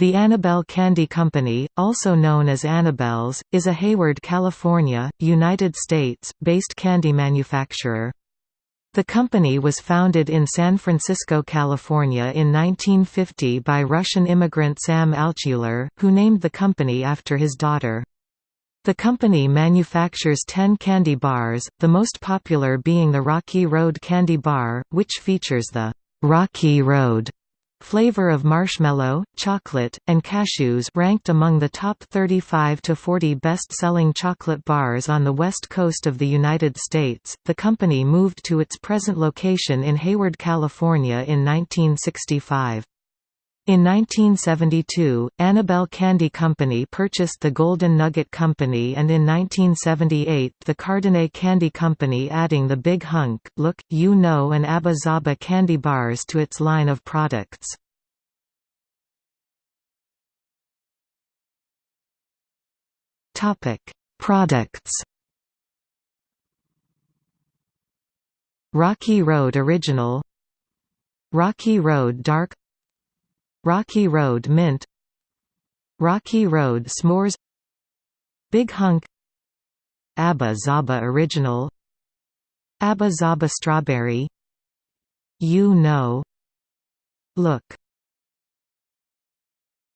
The Annabelle Candy Company, also known as Annabelle's, is a Hayward, California, United States, based candy manufacturer. The company was founded in San Francisco, California in 1950 by Russian immigrant Sam Altshuler, who named the company after his daughter. The company manufactures 10 candy bars, the most popular being the Rocky Road Candy Bar, which features the Rocky Road Flavor of marshmallow, chocolate, and cashews ranked among the top 35 to 40 best-selling chocolate bars on the west coast of the United States. The company moved to its present location in Hayward, California in 1965. In 1972, Annabelle Candy Company purchased the Golden Nugget Company and in 1978 the Cardinet Candy Company adding the Big Hunk, Look, U-No and Abba Zaba candy bars to its line of products. Products Rocky Road Original Rocky Road Dark Rocky Road Mint Rocky Road S'mores Big Hunk Abba Zaba Original Abba Zaba Strawberry U-No Look